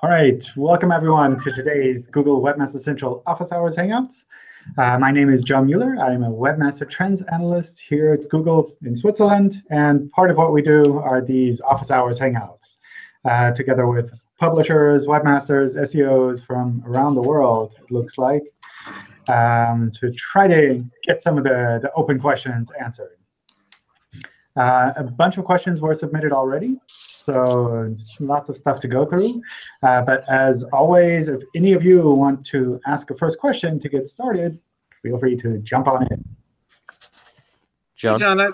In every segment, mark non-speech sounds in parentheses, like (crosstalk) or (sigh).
All right, welcome everyone to today's Google Webmaster Central Office Hours Hangouts. Uh, my name is John Mueller. I'm a Webmaster Trends Analyst here at Google in Switzerland. And part of what we do are these Office Hours Hangouts, uh, together with publishers, webmasters, SEOs from around the world, it looks like, um, to try to get some of the, the open questions answered. Uh, a bunch of questions were submitted already, so lots of stuff to go through. Uh, but as always, if any of you want to ask a first question to get started, feel free to jump on in. John, hey John, I,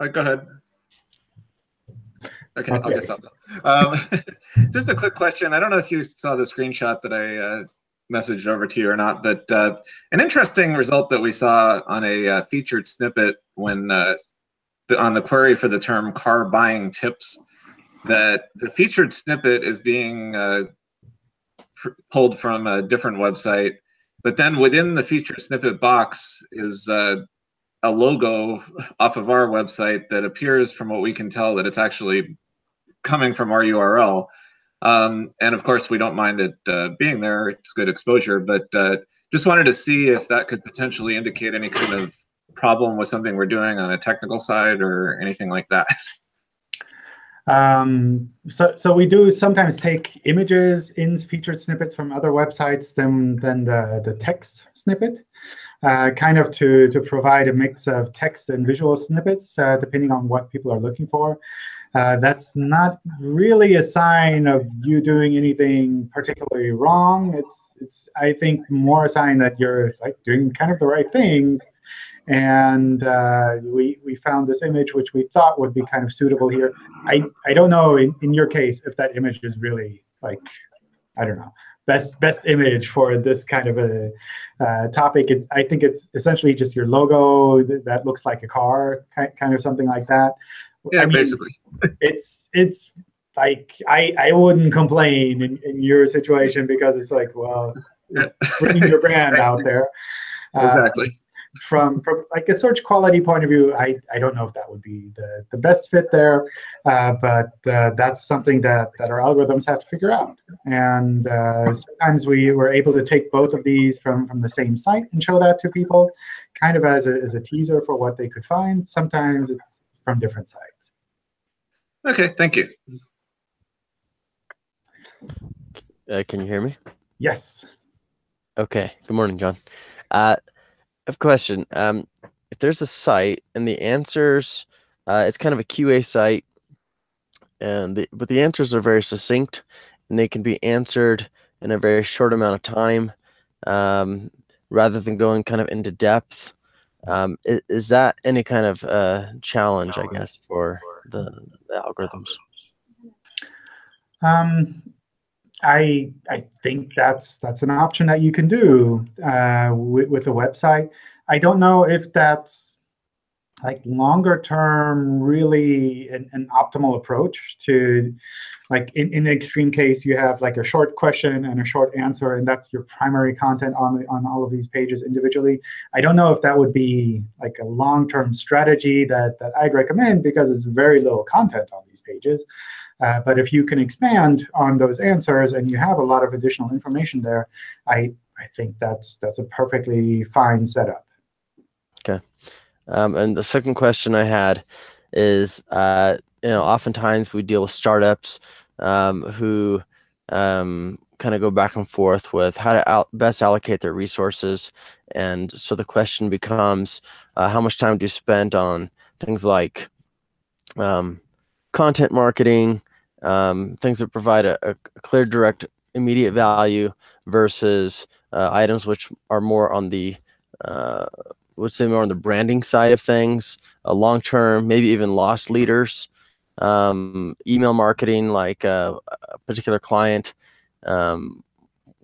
uh, go ahead. Okay, okay. I'll get something. Um, (laughs) just a quick question. I don't know if you saw the screenshot that I uh, messaged over to you or not, but uh, an interesting result that we saw on a uh, featured snippet when uh, the, on the query for the term car buying tips that the featured snippet is being uh, pulled from a different website, but then within the featured snippet box is uh, a logo off of our website that appears from what we can tell that it's actually coming from our URL. Um, and of course, we don't mind it uh, being there. It's good exposure, but uh, just wanted to see if that could potentially indicate any kind of problem with something we're doing on a technical side or anything like that? Um, so, so we do sometimes take images in featured snippets from other websites than, than the, the text snippet, uh, kind of to, to provide a mix of text and visual snippets, uh, depending on what people are looking for. Uh, that's not really a sign of you doing anything particularly wrong. It's, it's I think, more a sign that you're like doing kind of the right things and uh, we, we found this image which we thought would be kind of suitable here. I, I don't know in, in your case if that image is really like, I don't know, best best image for this kind of a uh, topic. It's, I think it's essentially just your logo that looks like a car, kind of something like that. Yeah, I mean, basically. (laughs) it's it's like I I wouldn't complain in, in your situation because it's like well, it's (laughs) bringing your brand out there. Exactly. Uh, from from like a search quality point of view, I, I don't know if that would be the, the best fit there, uh, but uh, that's something that, that our algorithms have to figure out. And uh, sometimes we were able to take both of these from, from the same site and show that to people, kind of as a, as a teaser for what they could find. Sometimes it's from different sites. OK, thank you. Uh, can you hear me? Yes. OK, good morning, John. Have a question. Um, if there's a site and the answers, uh, it's kind of a QA site, and the, but the answers are very succinct and they can be answered in a very short amount of time, um, rather than going kind of into depth. Um, is, is, that any kind of uh, challenge, I guess, for the, the algorithms? I I think that's that's an option that you can do uh, with, with a website. I don't know if that's like longer term really an, an optimal approach to like in, in the extreme case you have like a short question and a short answer and that's your primary content on on all of these pages individually i don't know if that would be like a long-term strategy that that i'd recommend because it's very little content on these pages uh, but if you can expand on those answers and you have a lot of additional information there, I, I think that's, that's a perfectly fine setup. OK. Um, and the second question I had is, uh, you know, oftentimes we deal with startups um, who um, kind of go back and forth with how to out best allocate their resources. And so the question becomes, uh, how much time do you spend on things like um, content marketing, um, things that provide a, a, clear, direct, immediate value versus uh, items which are more on the, uh, let's say more on the branding side of things, uh, long term, maybe even loss leaders, um, email marketing, like a, uh, a particular client um,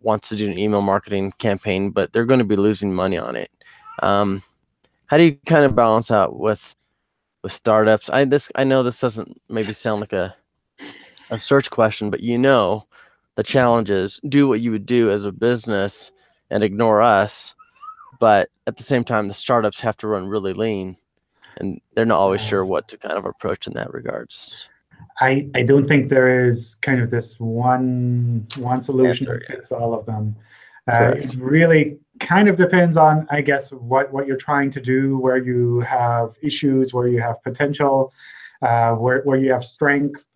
wants to do an email marketing campaign, but they're going to be losing money on it. Um, how do you kind of balance out with with startups. I this I know this doesn't maybe sound like a a search question, but you know the challenge is do what you would do as a business and ignore us. But at the same time, the startups have to run really lean, and they're not always sure what to kind of approach in that regards. I, I don't think there is kind of this one one solution Answer, that fits all of them. Uh, it really kind of depends on, I guess, what, what you're trying to do, where you have issues, where you have potential, uh, where, where you have strength.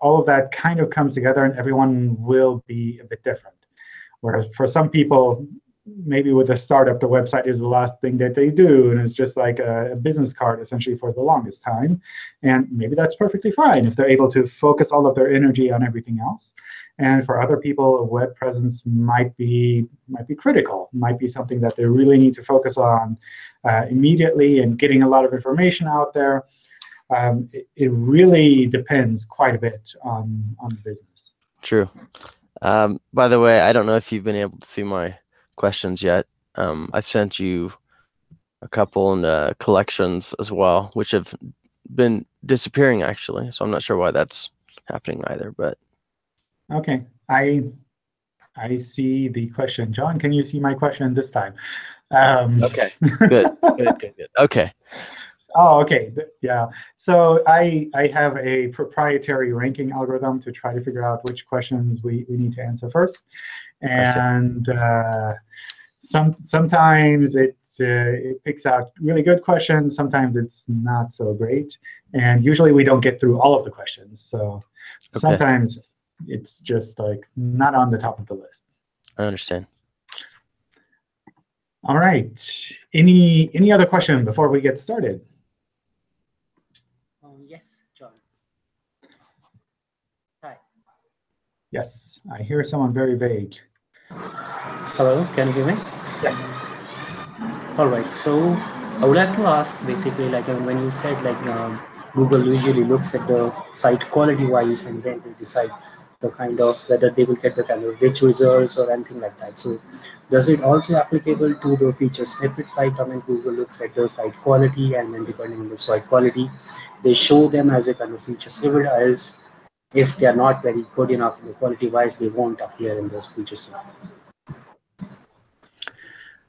All of that kind of comes together, and everyone will be a bit different. Whereas for some people, maybe with a startup, the website is the last thing that they do, and it's just like a, a, business card essentially for the longest time. And maybe that's perfectly fine if they're able to focus all of their energy on everything else. And for other people, a web presence might be might be critical, might be something that they really need to focus on uh, immediately and getting a lot of information out there. Um, it, it, really depends quite a bit on on the business. True. Um, by the way, I don't know if you've been able to see my questions yet. Um, I've sent you a couple in the collections as well, which have been disappearing actually. So I'm not sure why that's happening either. But okay, I I see the question. John, can you see my question this time? Um, okay, (laughs) good, good, good, good. Okay. Oh, okay. Yeah. So I I have a proprietary ranking algorithm to try to figure out which questions we, we need to answer first. And uh, some sometimes it uh, it picks out really good questions. Sometimes it's not so great. And usually we don't get through all of the questions. So okay. sometimes it's just like not on the top of the list. I understand. All right. Any any other question before we get started? Um, yes, John. Hi. Yes, I hear someone very vague. Hello, can you hear me? Yes. All right. So I would like to ask basically like um, when you said like um, Google usually looks at the site quality wise and then they decide the kind of whether they will get the kind of rich results or anything like that. So does it also applicable to the feature snippets like I mean Google looks at the site quality and then depending on the site quality, they show them as a kind of feature snippet else if they are not very good enough the quality wise, they won't appear in those features.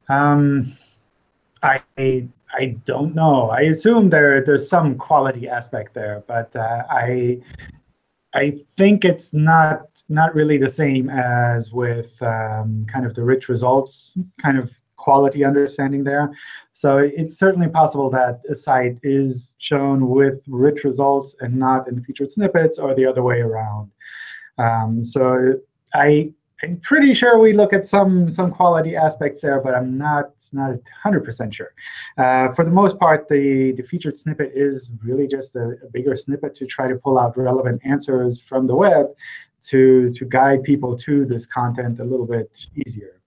Um, I I don't know. I assume there there's some quality aspect there, but uh, I I think it's not not really the same as with um, kind of the rich results kind of quality understanding there. So it's certainly possible that a site is shown with rich results and not in featured snippets or the other way around. Um, so I, I'm pretty sure we look at some, some quality aspects there, but I'm not, not 100% sure. Uh, for the most part, the, the featured snippet is really just a, a bigger snippet to try to pull out relevant answers from the web to, to guide people to this content a little bit easier.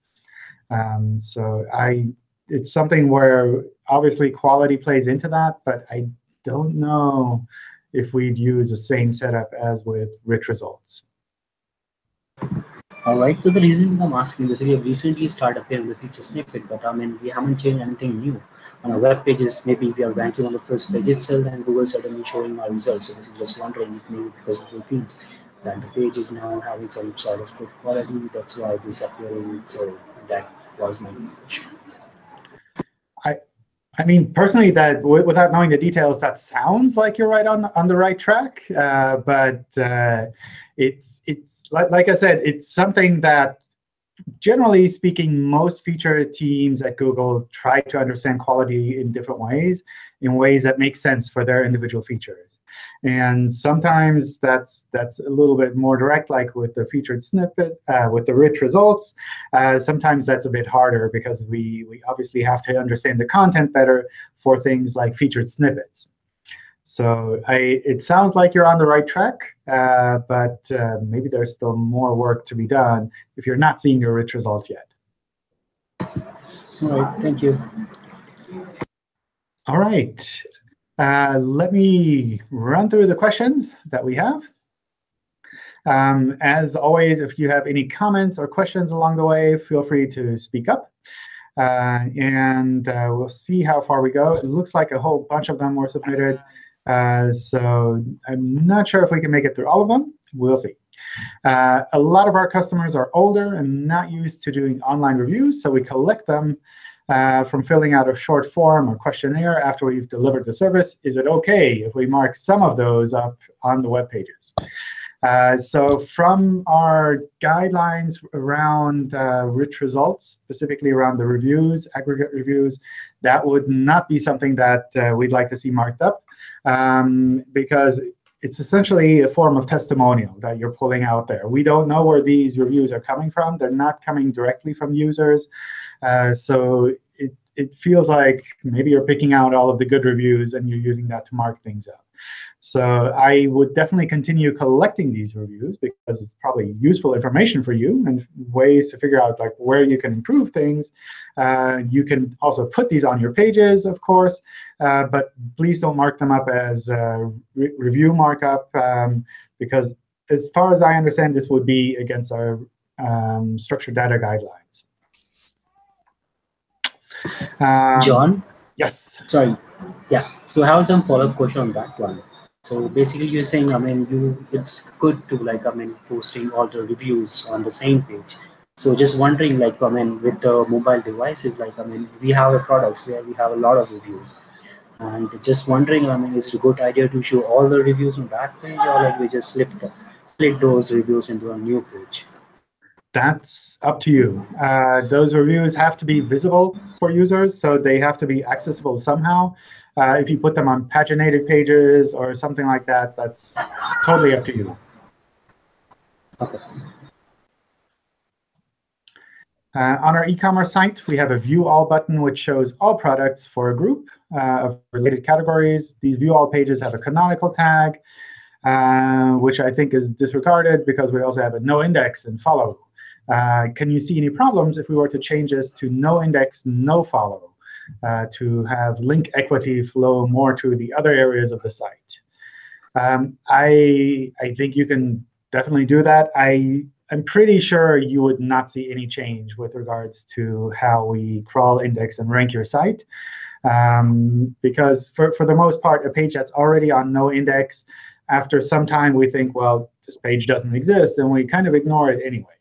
Um, so I, it's something where obviously quality plays into that, but I don't know if we'd use the same setup as with rich results. All right. So the reason I'm asking this is we have recently started appearing the feature snippet, but I mean we haven't changed anything new on our web pages. Maybe we are ranking on the first page itself, and Google suddenly showing our results. So this is just wondering if maybe because of the feeds that the page is now having some sort of good quality. That's why this appearing. So that was my question. I, I mean, personally, that without knowing the details, that sounds like you're right on the, on the right track. Uh, but uh, it's it's like, like I said, it's something that generally speaking, most feature teams at Google try to understand quality in different ways, in ways that make sense for their individual features. And sometimes that's that's a little bit more direct, like with the featured snippet, uh, with the rich results. Uh, sometimes that's a bit harder because we, we obviously have to understand the content better for things like featured snippets. So I, it sounds like you're on the right track, uh, but uh, maybe there's still more work to be done if you're not seeing your rich results yet. All right, thank you. All right. Uh, let me run through the questions that we have. Um, as always, if you have any comments or questions along the way, feel free to speak up. Uh, and uh, we'll see how far we go. It looks like a whole bunch of them were submitted. Uh, so I'm not sure if we can make it through all of them. We'll see. Uh, a lot of our customers are older and not used to doing online reviews, so we collect them uh, from filling out a short form or questionnaire after we've delivered the service. Is it OK if we mark some of those up on the web pages? Uh, so from our guidelines around uh, rich results, specifically around the reviews, aggregate reviews, that would not be something that uh, we'd like to see marked up um, because it's essentially a form of testimonial that you're pulling out there. We don't know where these reviews are coming from. They're not coming directly from users. Uh, so it, it feels like maybe you're picking out all of the good reviews and you're using that to mark things up. So I would definitely continue collecting these reviews because it's probably useful information for you and ways to figure out like where you can improve things. Uh, you can also put these on your pages, of course, uh, but please don't mark them up as re review markup um, because as far as I understand, this would be against our um, structured data guidelines. Um, John? Yes. Sorry. Yeah. So I have some follow-up question on that one. So basically you're saying, I mean, you it's good to like, I mean, posting all the reviews on the same page. So just wondering, like, I mean, with the mobile devices, like, I mean, we have a products where we have a lot of reviews. And just wondering, I mean, is it a good idea to show all the reviews on that page or like we just slip, the, split those reviews into a new page? That's up to you. Uh, those reviews have to be visible for users, so they have to be accessible somehow. Uh, if you put them on paginated pages or something like that, that's totally up to you. Okay. Uh, on our e-commerce site, we have a View All button, which shows all products for a group uh, of related categories. These View All pages have a canonical tag, uh, which I think is disregarded because we also have a no index and follow. Uh, can you see any problems if we were to change this to no index, no follow? uh, to have link equity flow more to the other areas of the site. Um, I, I think you can definitely do that. I am pretty sure you would not see any change with regards to how we crawl, index, and rank your site. Um, because for, for the most part, a page that's already on no index, after some time we think, well, this page doesn't exist, and we kind of ignore it anyway.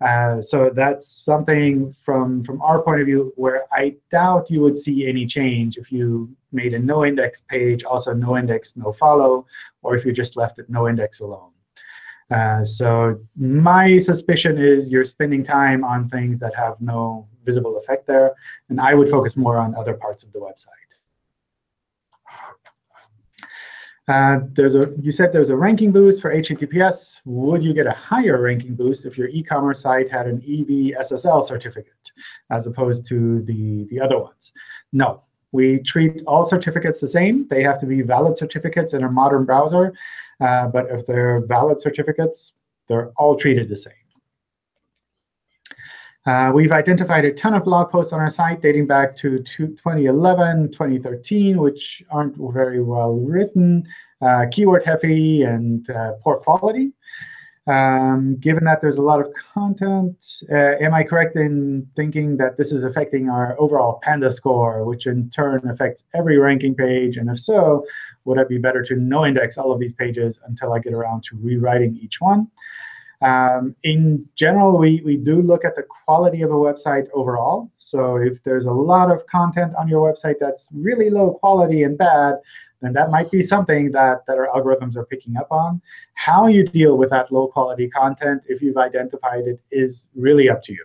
Uh, so that's something from, from our point of view where I doubt you would see any change if you made a no index page, also no index, no follow, or if you just left it no index alone. Uh, so my suspicion is you're spending time on things that have no visible effect there, and I would focus more on other parts of the website. Uh, there's a, you said there's a ranking boost for HTTPS. Would you get a higher ranking boost if your e-commerce site had an EV SSL certificate as opposed to the, the other ones? No. We treat all certificates the same. They have to be valid certificates in a modern browser. Uh, but if they're valid certificates, they're all treated the same. Uh, we've identified a ton of blog posts on our site dating back to 2011, 2013, which aren't very well written, uh, keyword heavy, and uh, poor quality. Um, given that there's a lot of content, uh, am I correct in thinking that this is affecting our overall Panda score, which in turn affects every ranking page? And if so, would it be better to no index all of these pages until I get around to rewriting each one? Um, in general, we, we do look at the quality of a website overall. So if there's a lot of content on your website that's really low quality and bad, then that might be something that, that our algorithms are picking up on. How you deal with that low quality content, if you've identified it, is really up to you.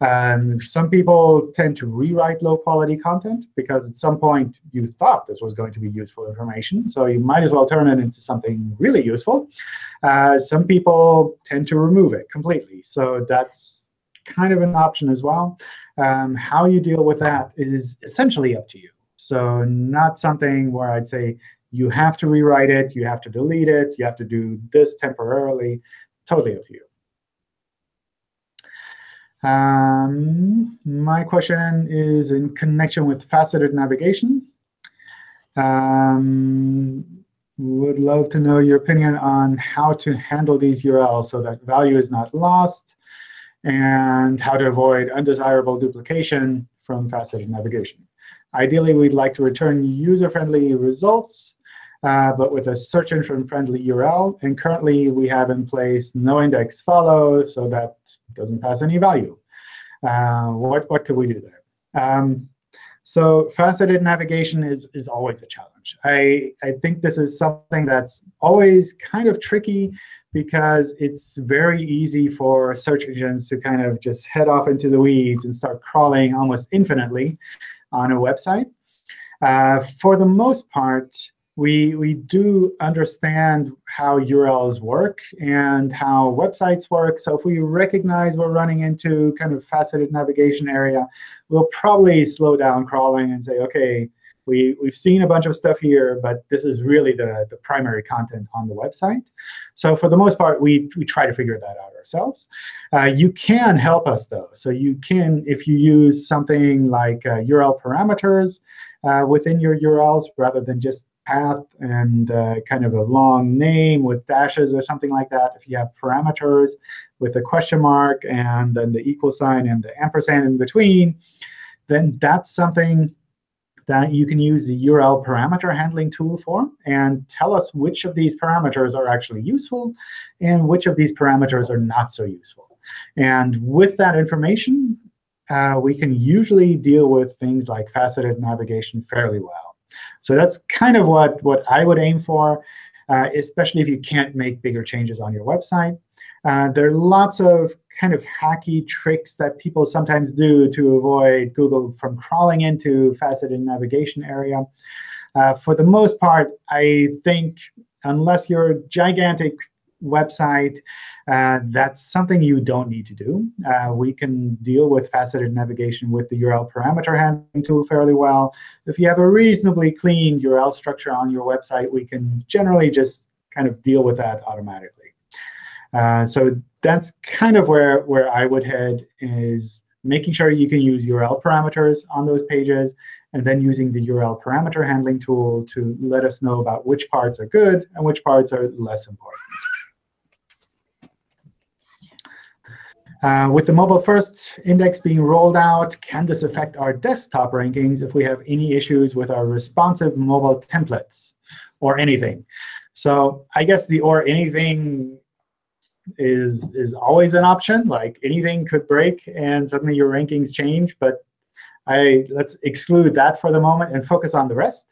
Um, some people tend to rewrite low-quality content because at some point you thought this was going to be useful information. So you might as well turn it into something really useful. Uh, some people tend to remove it completely. So that's kind of an option as well. Um, how you deal with that is essentially up to you. So not something where I'd say you have to rewrite it, you have to delete it, you have to do this temporarily. Totally up to you. Um, my question is in connection with faceted navigation. Um, would love to know your opinion on how to handle these URLs so that value is not lost and how to avoid undesirable duplication from faceted navigation. Ideally, we'd like to return user-friendly results, uh, but with a search engine-friendly URL. And currently, we have in place no index follow so that doesn't pass any value. Uh, what, what could we do there? Um, so faceted navigation is, is always a challenge. I, I think this is something that's always kind of tricky because it's very easy for search engines to kind of just head off into the weeds and start crawling almost infinitely on a website. Uh, for the most part, we, we do understand how URLs work and how websites work. So if we recognize we're running into kind of faceted navigation area, we'll probably slow down crawling and say, OK, we, we've seen a bunch of stuff here, but this is really the, the primary content on the website. So for the most part, we, we try to figure that out ourselves. Uh, you can help us, though. So you can, if you use something like uh, URL parameters uh, within your URLs, rather than just path and uh, kind of a long name with dashes or something like that, if you have parameters with a question mark and then the equal sign and the ampersand in between, then that's something that you can use the URL parameter handling tool for and tell us which of these parameters are actually useful and which of these parameters are not so useful. And with that information, uh, we can usually deal with things like faceted navigation fairly well. So that's kind of what, what I would aim for, uh, especially if you can't make bigger changes on your website. Uh, there are lots of kind of hacky tricks that people sometimes do to avoid Google from crawling into faceted navigation area. Uh, for the most part, I think unless you're gigantic website, uh, that's something you don't need to do. Uh, we can deal with faceted navigation with the URL parameter handling tool fairly well. If you have a reasonably clean URL structure on your website, we can generally just kind of deal with that automatically. Uh, so that's kind of where, where I would head is making sure you can use URL parameters on those pages, and then using the URL parameter handling tool to let us know about which parts are good and which parts are less important. Uh, with the mobile first index being rolled out, can this affect our desktop rankings if we have any issues with our responsive mobile templates or anything? So I guess the or anything is is always an option. Like anything could break and suddenly your rankings change. But I let's exclude that for the moment and focus on the rest.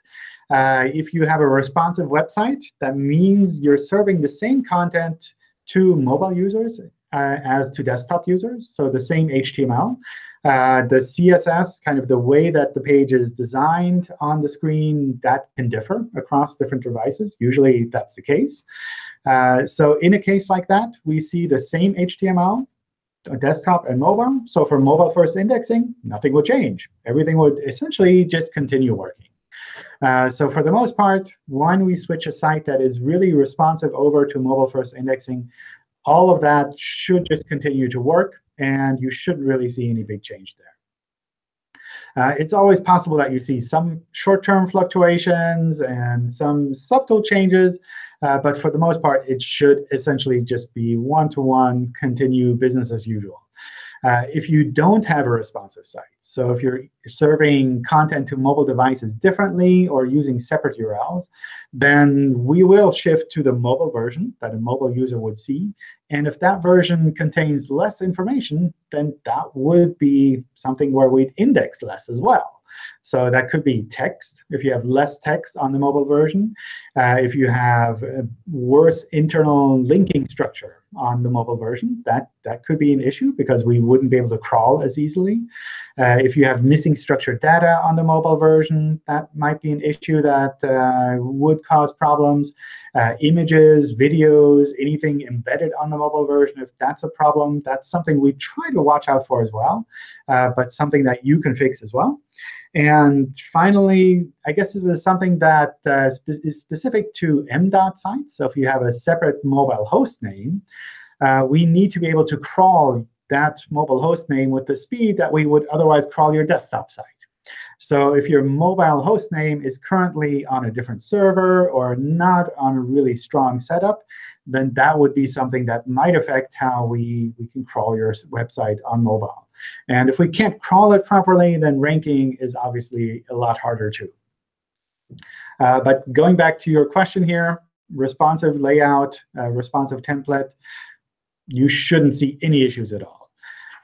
Uh, if you have a responsive website, that means you're serving the same content to mobile users uh, as to desktop users, so the same HTML. Uh, the CSS, kind of the way that the page is designed on the screen, that can differ across different devices. Usually, that's the case. Uh, so in a case like that, we see the same HTML, desktop and mobile. So for mobile first indexing, nothing will change. Everything would essentially just continue working. Uh, so for the most part, when we switch a site that is really responsive over to mobile first indexing, all of that should just continue to work, and you shouldn't really see any big change there. Uh, it's always possible that you see some short-term fluctuations and some subtle changes, uh, but for the most part, it should essentially just be one-to-one, -one, continue business as usual. Uh, if you don't have a responsive site, so if you're serving content to mobile devices differently or using separate URLs, then we will shift to the mobile version that a mobile user would see. And if that version contains less information, then that would be something where we'd index less as well. So that could be text, if you have less text on the mobile version. Uh, if you have a worse internal linking structure on the mobile version, that, that could be an issue because we wouldn't be able to crawl as easily. Uh, if you have missing structured data on the mobile version, that might be an issue that uh, would cause problems. Uh, images, videos, anything embedded on the mobile version, if that's a problem, that's something we try to watch out for as well, uh, but something that you can fix as well. And finally, I guess this is something that uh, is specific to MDOT sites. So if you have a separate mobile host name, uh, we need to be able to crawl that mobile host name with the speed that we would otherwise crawl your desktop site. So if your mobile host name is currently on a different server or not on a really strong setup, then that would be something that might affect how we, we can crawl your website on mobile. And if we can't crawl it properly, then ranking is obviously a lot harder too. Uh, but going back to your question here, responsive layout, uh, responsive template, you shouldn't see any issues at all.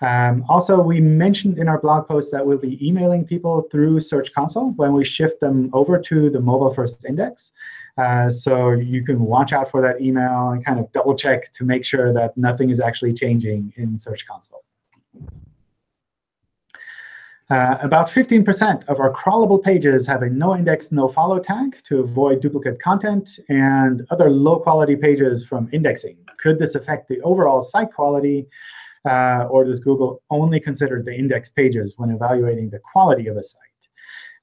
Um, also, we mentioned in our blog post that we'll be emailing people through Search Console when we shift them over to the mobile first index. Uh, so you can watch out for that email and kind of double check to make sure that nothing is actually changing in Search Console. Uh, about 15% of our crawlable pages have a no index, no follow tag to avoid duplicate content and other low quality pages from indexing. Could this affect the overall site quality? Uh, or does Google only consider the index pages when evaluating the quality of a site?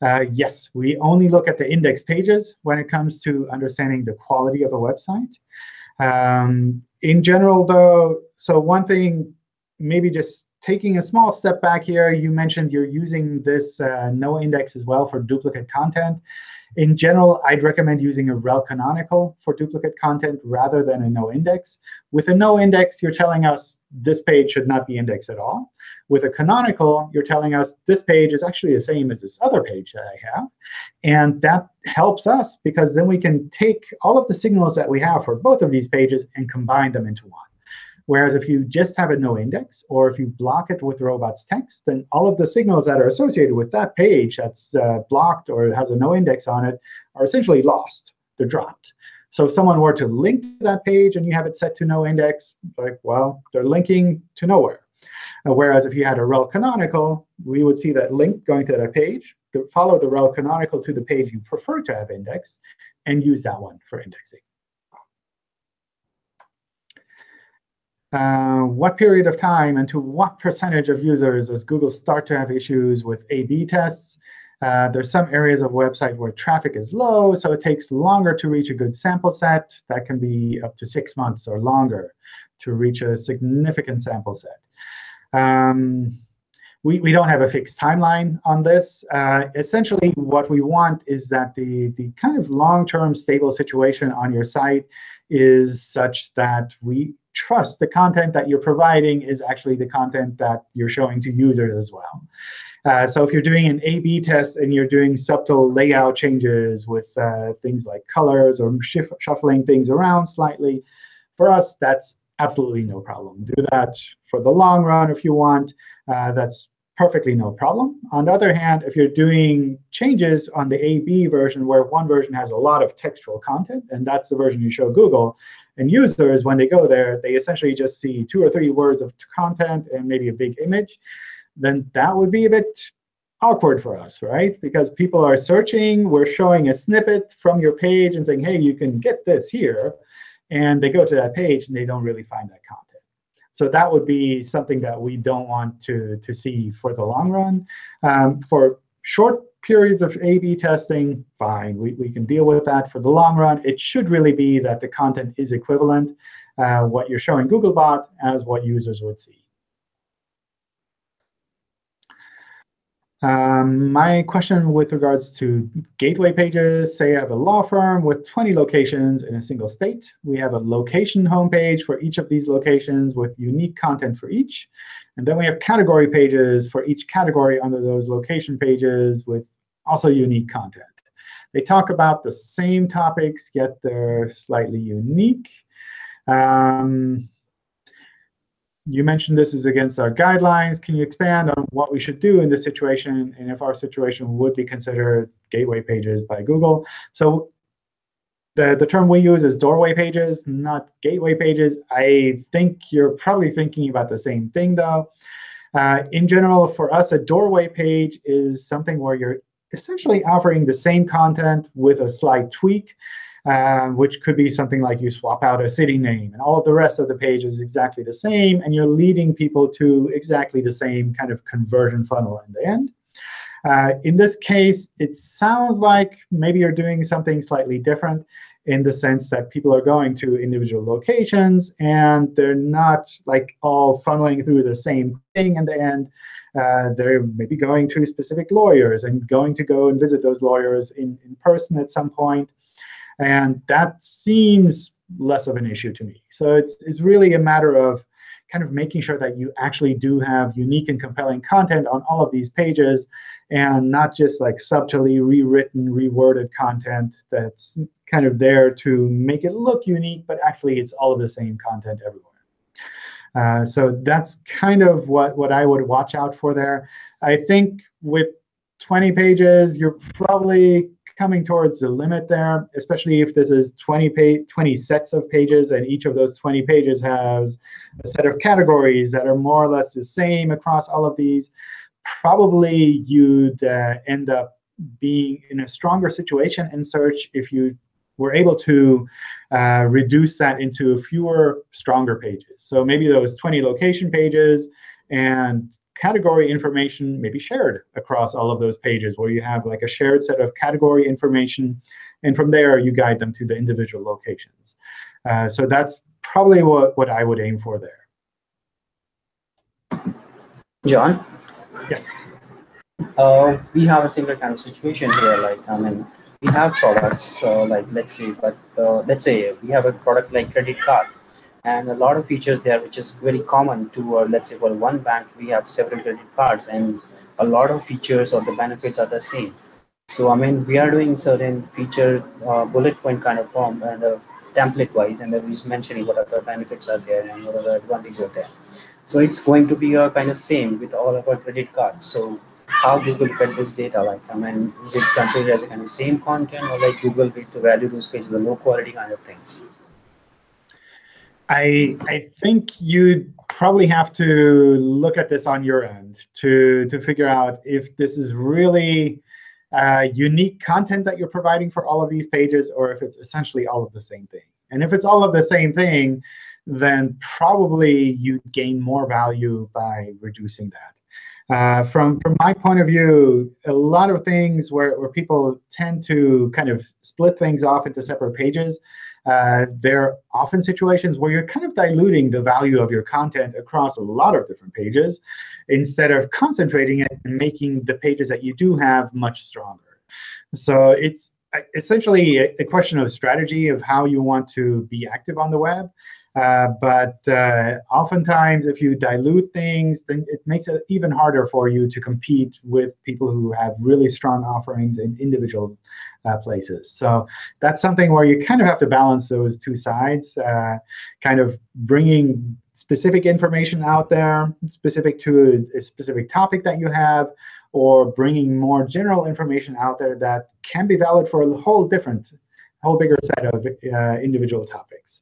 Uh, yes, we only look at the index pages when it comes to understanding the quality of a website. Um, in general, though, so one thing, maybe just taking a small step back here, you mentioned you're using this uh, no index as well for duplicate content. In general, I'd recommend using a rel canonical for duplicate content rather than a no index. With a no index, you're telling us this page should not be indexed at all. With a canonical, you're telling us this page is actually the same as this other page that I have. And that helps us because then we can take all of the signals that we have for both of these pages and combine them into one. Whereas if you just have a no index, or if you block it with robots text, then all of the signals that are associated with that page that's uh, blocked or has a no index on it are essentially lost. They're dropped. So if someone were to link to that page and you have it set to no index, like, well, they're linking to nowhere. Uh, whereas if you had a rel canonical, we would see that link going to that page, follow the rel canonical to the page you prefer to have indexed, and use that one for indexing. Uh, what period of time and to what percentage of users does Google start to have issues with A-B tests? Uh, there's some areas of website where traffic is low, so it takes longer to reach a good sample set. That can be up to six months or longer to reach a significant sample set. Um, we, we don't have a fixed timeline on this. Uh, essentially, what we want is that the, the kind of long-term stable situation on your site is such that we trust the content that you're providing is actually the content that you're showing to users as well. Uh, so if you're doing an A-B test and you're doing subtle layout changes with uh, things like colors or shuffling things around slightly, for us, that's absolutely no problem. Do that for the long run if you want. Uh, that's perfectly no problem. On the other hand, if you're doing changes on the A-B version where one version has a lot of textual content, and that's the version you show Google, and users, when they go there, they essentially just see two or three words of content and maybe a big image, then that would be a bit awkward for us, right? Because people are searching. We're showing a snippet from your page and saying, hey, you can get this here. And they go to that page, and they don't really find that content. So that would be something that we don't want to, to see for the long run. Um, for short periods of A-B testing, fine. We, we can deal with that for the long run. It should really be that the content is equivalent, uh, what you're showing Googlebot as what users would see. Um, my question with regards to gateway pages, say I have a law firm with 20 locations in a single state. We have a location homepage for each of these locations with unique content for each. And then we have category pages for each category under those location pages with also unique content. They talk about the same topics, yet they're slightly unique. Um, you mentioned this is against our guidelines. Can you expand on what we should do in this situation and if our situation would be considered gateway pages by Google? So the, the term we use is doorway pages, not gateway pages. I think you're probably thinking about the same thing, though. Uh, in general, for us, a doorway page is something where you're essentially offering the same content with a slight tweak, uh, which could be something like you swap out a city name. And all of the rest of the page is exactly the same. And you're leading people to exactly the same kind of conversion funnel in the end. Uh, in this case, it sounds like maybe you're doing something slightly different in the sense that people are going to individual locations, and they're not like all funneling through the same thing in the end. Uh, they're maybe going to specific lawyers and going to go and visit those lawyers in, in person at some point. And that seems less of an issue to me. So it's, it's really a matter of kind of making sure that you actually do have unique and compelling content on all of these pages and not just like subtly rewritten, reworded content that's kind of there to make it look unique, but actually it's all of the same content everywhere. Uh, so that's kind of what, what I would watch out for there. I think with 20 pages, you're probably coming towards the limit there, especially if this is 20, page, 20 sets of pages, and each of those 20 pages has a set of categories that are more or less the same across all of these. Probably you'd uh, end up being in a stronger situation in search if you were able to uh, reduce that into fewer, stronger pages. So maybe those 20 location pages and category information may be shared across all of those pages, where you have like a shared set of category information. And from there, you guide them to the individual locations. Uh, so that's probably what, what I would aim for there. John? Yes. Uh, we have a similar kind of situation here. Like, I mean, we have products, uh, like let's say, but uh, let's say we have a product like credit card and a lot of features there which is very common to uh, let's say for one bank we have several credit cards and a lot of features or the benefits are the same. So i mean we are doing certain feature uh, bullet point kind of form and uh, template wise and then we're just mentioning what other benefits are there and what other advantages are there. So it's going to be a kind of same with all of our credit cards. So how google get this data like i mean is it considered as a kind of same content or like google will to value those pages the low quality kind of things I I think you'd probably have to look at this on your end to to figure out if this is really uh, unique content that you're providing for all of these pages, or if it's essentially all of the same thing. And if it's all of the same thing, then probably you gain more value by reducing that. Uh, from from my point of view, a lot of things where, where people tend to kind of split things off into separate pages uh, there are often situations where you're kind of diluting the value of your content across a lot of different pages instead of concentrating it and making the pages that you do have much stronger. So it's uh, essentially a, a question of strategy of how you want to be active on the web. Uh, but uh, oftentimes, if you dilute things, then it makes it even harder for you to compete with people who have really strong offerings in individual uh, places. So that's something where you kind of have to balance those two sides, uh, kind of bringing specific information out there, specific to a, a, specific topic that you have, or bringing more general information out there that can be valid for a whole different, whole bigger set of uh, individual topics.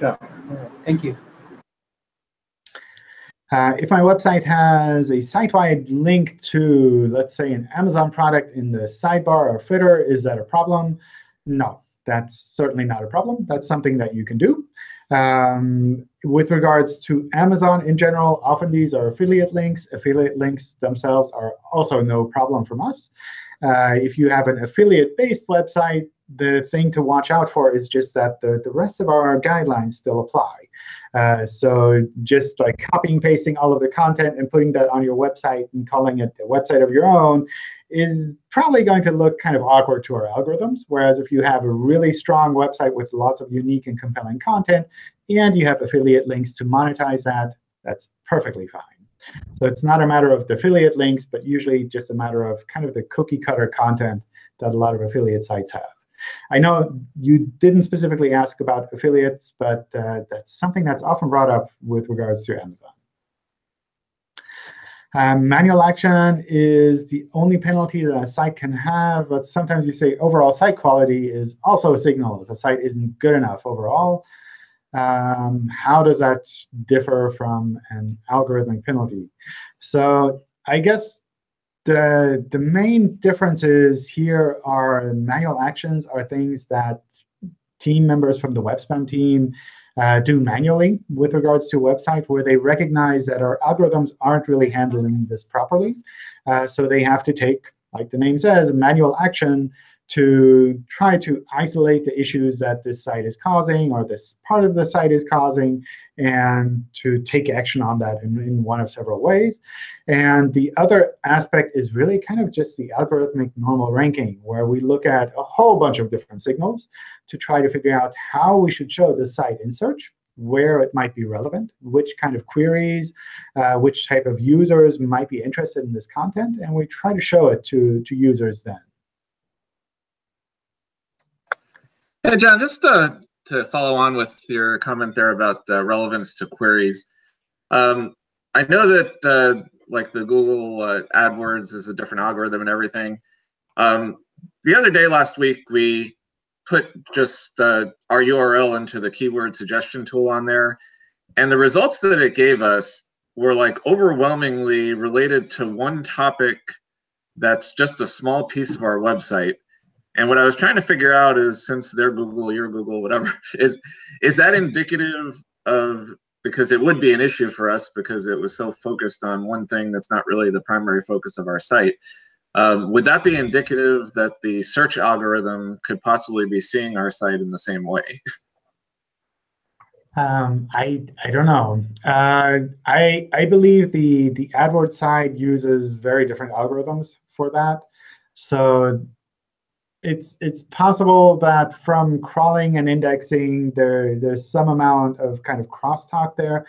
Yeah. Thank you. Uh, if my website has a site-wide link to, let's say, an Amazon product in the sidebar or footer, is that a problem? No, that's certainly not a problem. That's something that you can do. Um, with regards to Amazon in general, often these are affiliate links. Affiliate links themselves are also no problem from us. Uh, if you have an affiliate-based website, the thing to watch out for is just that the, the rest of our guidelines still apply. Uh, so just like copying pasting all of the content and putting that on your website and calling it a website of your own is probably going to look kind of awkward to our algorithms. Whereas if you have a really strong website with lots of unique and compelling content, and you have affiliate links to monetize that, that's perfectly fine. So it's not a matter of the affiliate links, but usually just a matter of kind of the cookie cutter content that a lot of affiliate sites have. I know you didn't specifically ask about affiliates, but uh, that's something that's often brought up with regards to Amazon. Um, manual action is the only penalty that a site can have, but sometimes you say overall site quality is also a signal if a site isn't good enough overall. Um, how does that differ from an algorithmic penalty? So I guess the, the main differences here are manual actions are things that team members from the web spam team uh, do manually with regards to a website where they recognize that our algorithms aren't really handling this properly. Uh, so they have to take, like the name says, manual action to try to isolate the issues that this site is causing or this part of the site is causing and to take action on that in, in one of several ways. And the other aspect is really kind of just the algorithmic normal ranking, where we look at a whole bunch of different signals to try to figure out how we should show the site in search, where it might be relevant, which kind of queries, uh, which type of users might be interested in this content, and we try to show it to, to users then. Hey, John, just uh, to follow on with your comment there about uh, relevance to queries. Um, I know that uh, like the Google uh, AdWords is a different algorithm and everything. Um, the other day last week, we put just uh, our URL into the keyword suggestion tool on there. And the results that it gave us were like overwhelmingly related to one topic that's just a small piece of our website. And what I was trying to figure out is since they're Google, you're Google, whatever, (laughs) is is that indicative of because it would be an issue for us because it was so focused on one thing that's not really the primary focus of our site. Um, would that be indicative that the search algorithm could possibly be seeing our site in the same way? Um, I I don't know. Uh, I I believe the the AdWords side uses very different algorithms for that. So it's it's possible that from crawling and indexing, there there's some amount of kind of crosstalk there.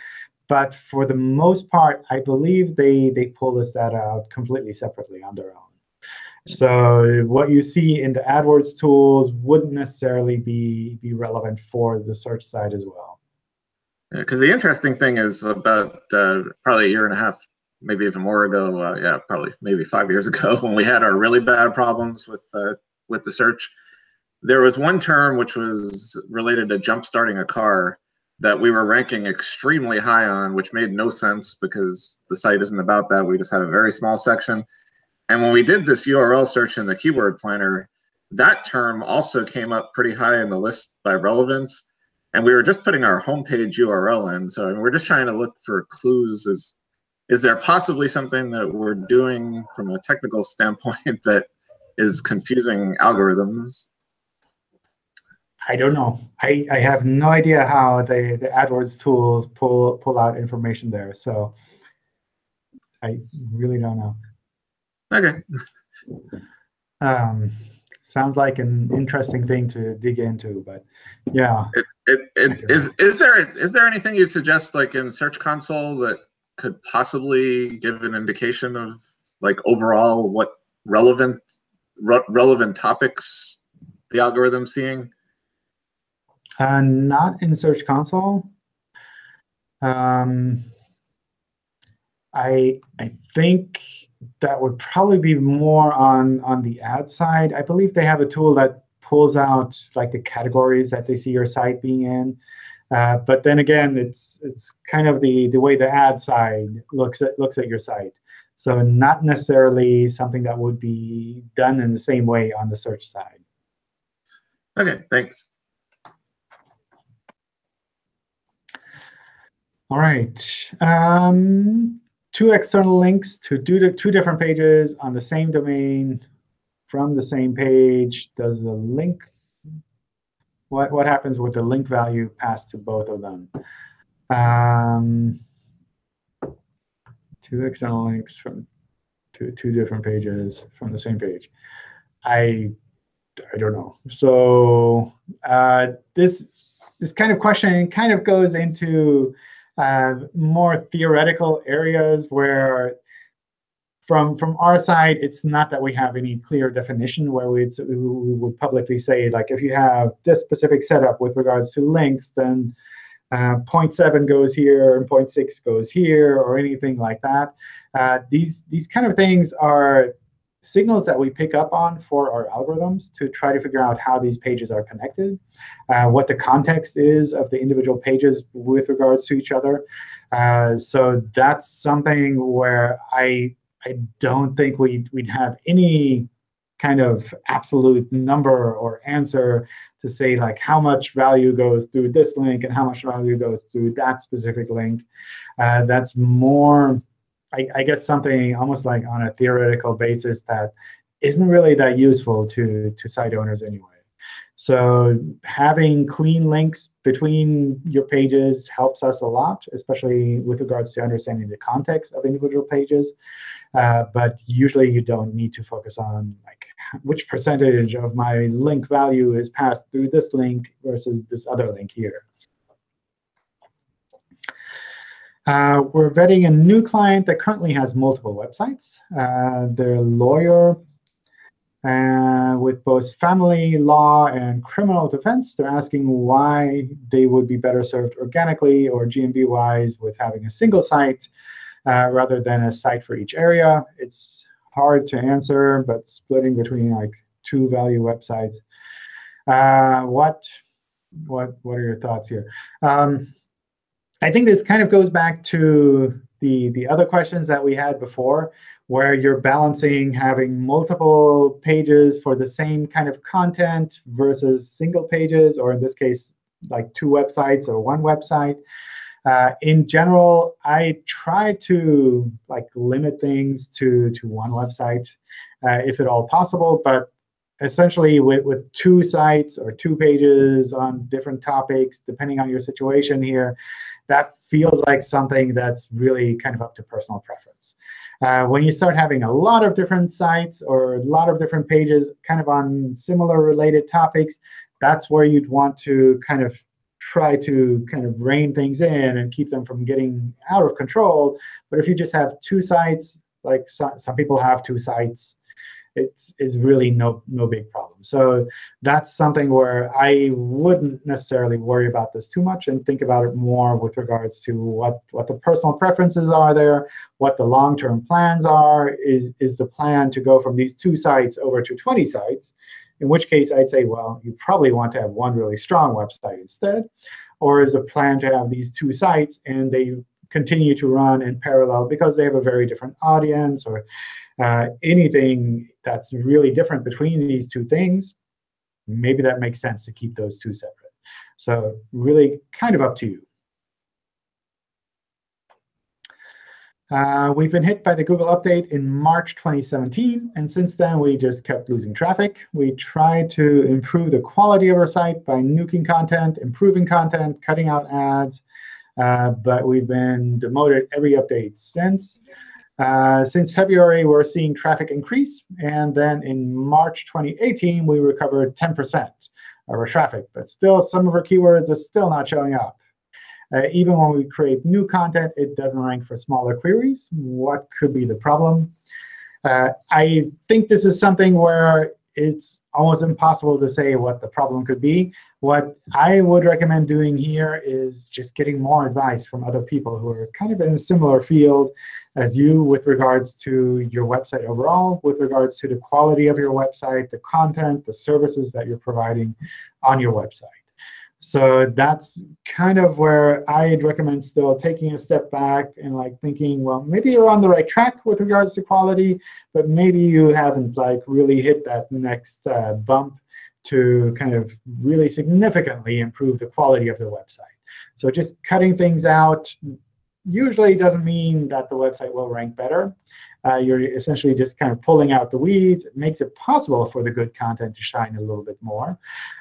But for the most part, I believe they they pull this data out completely separately on their own. So what you see in the AdWords tools wouldn't necessarily be, be relevant for the search side as well. Because the interesting thing is about uh, probably a year and a half, maybe even more ago, uh, yeah, probably maybe five years (laughs) ago, when we had our really bad problems with uh, with the search, there was one term which was related to jump starting a car that we were ranking extremely high on, which made no sense because the site isn't about that. We just had a very small section. And when we did this URL search in the keyword planner, that term also came up pretty high in the list by relevance. And we were just putting our homepage URL in. So I mean, we're just trying to look for clues. Is, is there possibly something that we're doing from a technical standpoint (laughs) that is confusing algorithms? I don't know. I, I have no idea how the, the AdWords tools pull pull out information there. So I really don't know. Okay. (laughs) um, sounds like an interesting thing to dig into, but yeah. It, it, it, is is there is there anything you suggest like in Search Console that could possibly give an indication of like overall what relevant re relevant topics the algorithm's seeing? Uh, not in Search Console. Um, I I think that would probably be more on on the ad side. I believe they have a tool that pulls out like the categories that they see your site being in. Uh, but then again, it's it's kind of the the way the ad side looks at looks at your site. So not necessarily something that would be done in the same way on the search side. Okay, thanks. All right. Um, two external links to do two different pages on the same domain from the same page. Does the link, what, what happens with the link value passed to both of them? Um, two external links from two, two different pages from the same page. I, I don't know. So uh, this, this kind of question kind of goes into uh, more theoretical areas where from from our side, it's not that we have any clear definition where we'd, we would publicly say, like, if you have this specific setup with regards to links, then uh, 0.7 goes here and 0.6 goes here or anything like that. Uh, these, these kind of things are signals that we pick up on for our algorithms to try to figure out how these pages are connected, uh, what the context is of the individual pages with regards to each other. Uh, so that's something where I I don't think we'd, we'd have any kind of absolute number or answer to say like how much value goes through this link and how much value goes through that specific link. Uh, that's more I, I guess something almost like on a theoretical basis that isn't really that useful to, to site owners anyway. So having clean links between your pages helps us a lot, especially with regards to understanding the context of individual pages. Uh, but usually you don't need to focus on like which percentage of my link value is passed through this link versus this other link here. Uh, we're vetting a new client that currently has multiple websites. Uh, their lawyer uh, with both family law and criminal defense. They're asking why they would be better served organically or GMB-wise with having a single site uh, rather than a site for each area. It's hard to answer, but splitting between like two value websites. Uh, what, what, what are your thoughts here? Um, I think this kind of goes back to the, the other questions that we had before, where you're balancing having multiple pages for the same kind of content versus single pages, or in this case, like two websites or one website. Uh, in general, I try to like limit things to, to one website, uh, if at all possible. But essentially, with, with two sites or two pages on different topics, depending on your situation here, that feels like something that's really kind of up to personal preference. Uh, when you start having a lot of different sites or a lot of different pages kind of on similar related topics, that's where you'd want to kind of try to kind of rein things in and keep them from getting out of control. But if you just have two sites, like some, some people have two sites, it's, it's really no, no big problem. So that's something where I wouldn't necessarily worry about this too much and think about it more with regards to what, what the personal preferences are there, what the long-term plans are. Is, is the plan to go from these two sites over to 20 sites? In which case, I'd say, well, you probably want to have one really strong website instead. Or is the plan to have these two sites and they continue to run in parallel because they have a very different audience or uh, anything that's really different between these two things, maybe that makes sense to keep those two separate. So really kind of up to you. Uh, we've been hit by the Google update in March 2017, and since then we just kept losing traffic. We tried to improve the quality of our site by nuking content, improving content, cutting out ads, uh, but we've been demoted every update since. Uh, since February, we're seeing traffic increase. And then in March 2018, we recovered 10% of our traffic. But still, some of our keywords are still not showing up. Uh, even when we create new content, it doesn't rank for smaller queries. What could be the problem? Uh, I think this is something where it's almost impossible to say what the problem could be. What I would recommend doing here is just getting more advice from other people who are kind of in a similar field as you with regards to your website overall, with regards to the quality of your website, the content, the services that you're providing on your website. So that's kind of where I'd recommend still taking a step back and like thinking, well, maybe you're on the right track with regards to quality, but maybe you haven't like really hit that next uh, bump to kind of really significantly improve the quality of the website. So just cutting things out usually doesn't mean that the website will rank better. Uh, you're essentially just kind of pulling out the weeds. It makes it possible for the good content to shine a little bit more.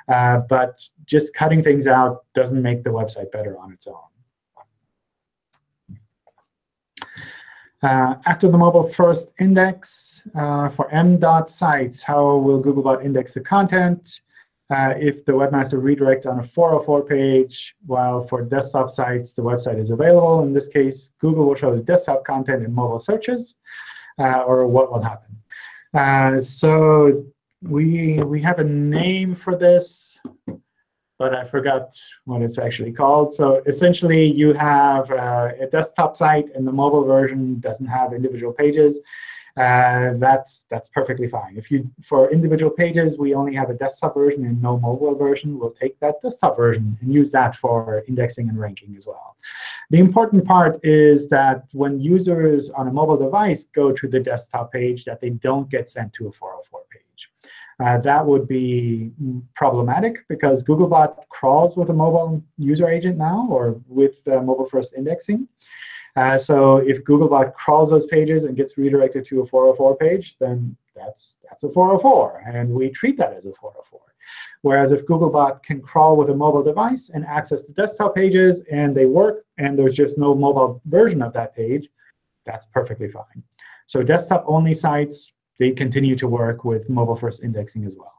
Uh, but just cutting things out doesn't make the website better on its own. Uh, after the mobile first index uh, for m.sites, sites, how will Googlebot index the content? Uh, if the webmaster redirects on a 404 page, while for desktop sites, the website is available. In this case, Google will show the desktop content in mobile searches, or what will happen. Uh, so we, we have a name for this, but I forgot what it's actually called. So essentially, you have uh, a desktop site, and the mobile version doesn't have individual pages uh, that's that's perfectly fine. If you for individual pages, we only have a desktop version and no mobile version. We'll take that desktop version and use that for indexing and ranking as well. The important part is that when users on a mobile device go to the desktop page, that they don't get sent to a 404 page. Uh, that would be problematic because Googlebot crawls with a mobile user agent now or with uh, mobile first indexing. Uh, so if Googlebot crawls those pages and gets redirected to a 404 page, then that's, that's a 404. And we treat that as a 404. Whereas if Googlebot can crawl with a mobile device and access the desktop pages, and they work, and there's just no mobile version of that page, that's perfectly fine. So desktop-only sites, they continue to work with mobile-first indexing as well.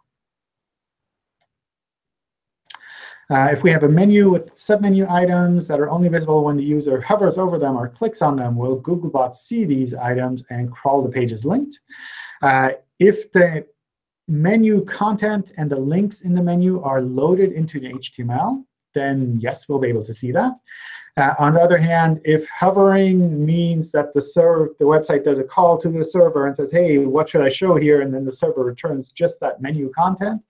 Uh, if we have a menu with submenu items that are only visible when the user hovers over them or clicks on them, will Googlebot see these items and crawl the pages linked? Uh, if the menu content and the links in the menu are loaded into the HTML, then yes, we'll be able to see that. Uh, on the other hand, if hovering means that the server, the website does a call to the server and says, hey, what should I show here? And then the server returns just that menu content,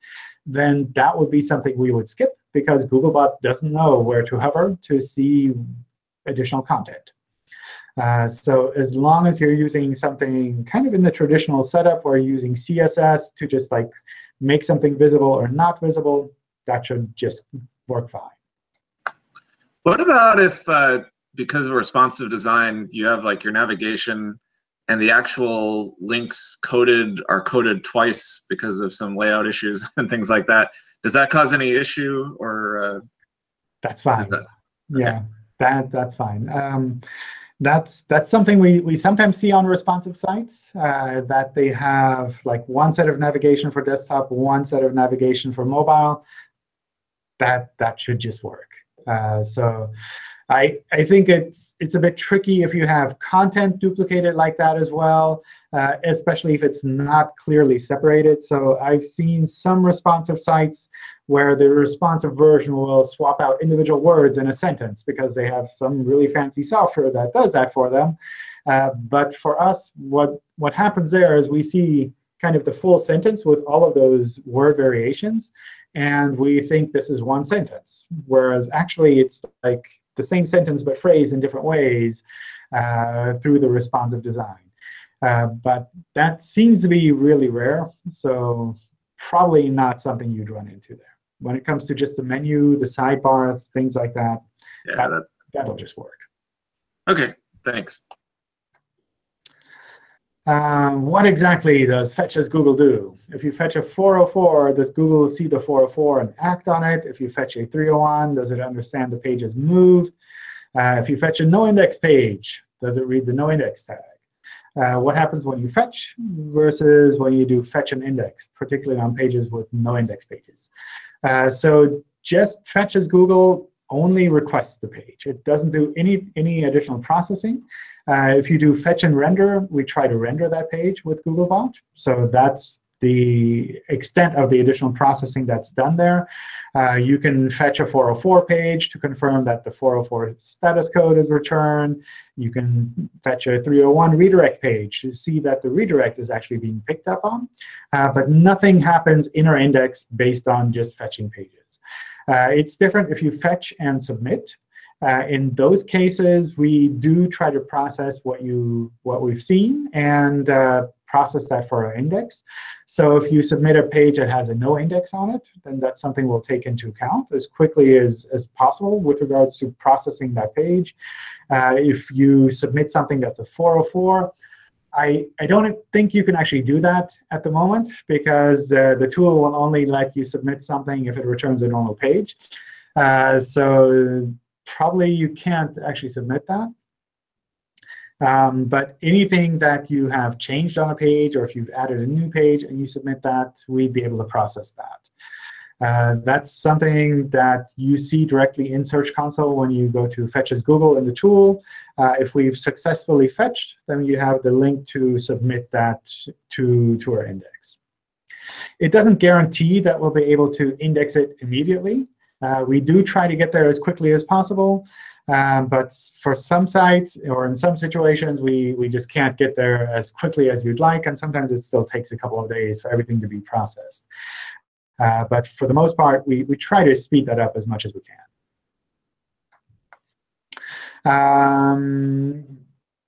then that would be something we would skip because Googlebot doesn't know where to hover to see additional content. Uh, so as long as you're using something kind of in the traditional setup where you're using CSS to just like make something visible or not visible, that should just work fine. What about if, uh, because of responsive design, you have like your navigation and the actual links coded are coded twice because of some layout issues (laughs) and things like that? Does that cause any issue or? Uh, that's fine. That, okay. Yeah, that that's fine. Um, that's that's something we we sometimes see on responsive sites uh, that they have like one set of navigation for desktop, one set of navigation for mobile. That that should just work. Uh, so I, I think it's, it's a bit tricky if you have content duplicated like that as well, uh, especially if it's not clearly separated. So I've seen some responsive sites where the responsive version will swap out individual words in a sentence because they have some really fancy software that does that for them. Uh, but for us, what, what happens there is we see kind of the full sentence with all of those word variations and we think this is one sentence, whereas actually it's like the same sentence but phrased in different ways uh, through the responsive design. Uh, but that seems to be really rare, so probably not something you'd run into there. When it comes to just the menu, the sidebars, things like that, yeah, that, that, that'll just work. OK, thanks. Um, what exactly does fetch as Google do? If you fetch a 404, does Google see the 404 and act on it? If you fetch a 301, does it understand the page is moved? Uh, if you fetch a no-index page, does it read the no-index tag? Uh, what happens when you fetch versus when you do fetch and index, particularly on pages with no index pages? Uh, so just fetch as Google only requests the page. It doesn't do any, any additional processing. Uh, if you do fetch and render, we try to render that page with Googlebot. So that's the extent of the additional processing that's done there. Uh, you can fetch a 404 page to confirm that the 404 status code is returned. You can fetch a 301 redirect page to see that the redirect is actually being picked up on. Uh, but nothing happens in our index based on just fetching pages. Uh, it's different if you fetch and submit. Uh, in those cases, we do try to process what you what we've seen and uh, process that for our index. So if you submit a page that has a no index on it, then that's something we'll take into account as quickly as, as possible with regards to processing that page. Uh, if you submit something that's a 404, I, I don't think you can actually do that at the moment because uh, the tool will only let you submit something if it returns a normal page. Uh, so probably you can't actually submit that. Um, but anything that you have changed on a page, or if you've added a new page and you submit that, we'd be able to process that. Uh, that's something that you see directly in Search Console when you go to Fetch as Google in the tool. Uh, if we've successfully fetched, then you have the link to submit that to, to our index. It doesn't guarantee that we'll be able to index it immediately. Uh, we do try to get there as quickly as possible. Um, but for some sites or in some situations, we, we just can't get there as quickly as you'd like. And sometimes it still takes a couple of days for everything to be processed. Uh, but for the most part, we, we try to speed that up as much as we can. Um,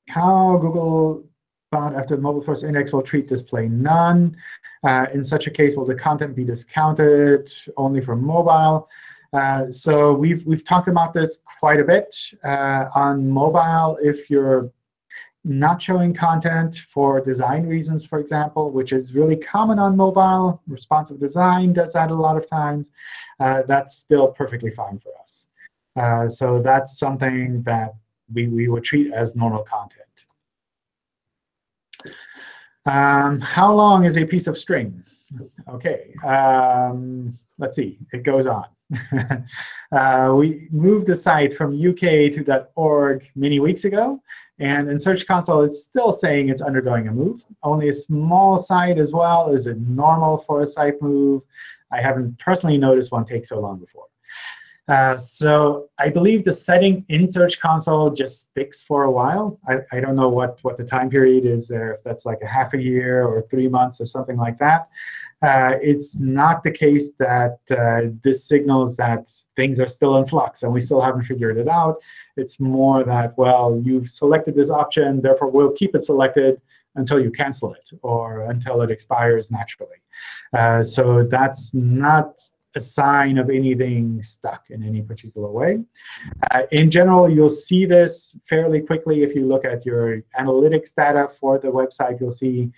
how Google bot after mobile first index will treat display none. Uh, in such a case, will the content be discounted only for mobile? Uh, so we've, we've talked about this quite a bit. Uh, on mobile, if you're not showing content for design reasons, for example, which is really common on mobile, responsive design does that a lot of times, uh, that's still perfectly fine for us. Uh, so that's something that we, we would treat as normal content. Um, how long is a piece of string? OK, um, let's see. It goes on. (laughs) uh, we moved the site from UK to .org many weeks ago. And in Search Console, it's still saying it's undergoing a move. Only a small site as well. Is it normal for a site move? I haven't personally noticed one take so long before. Uh, so I believe the setting in Search Console just sticks for a while. I, I don't know what, what the time period is there, if that's like a half a year or three months or something like that. Uh, it's not the case that uh, this signals that things are still in flux and we still haven't figured it out. It's more that, well, you've selected this option, therefore we'll keep it selected until you cancel it or until it expires naturally. Uh, so that's not a sign of anything stuck in any particular way. Uh, in general, you'll see this fairly quickly. If you look at your analytics data for the website, you'll see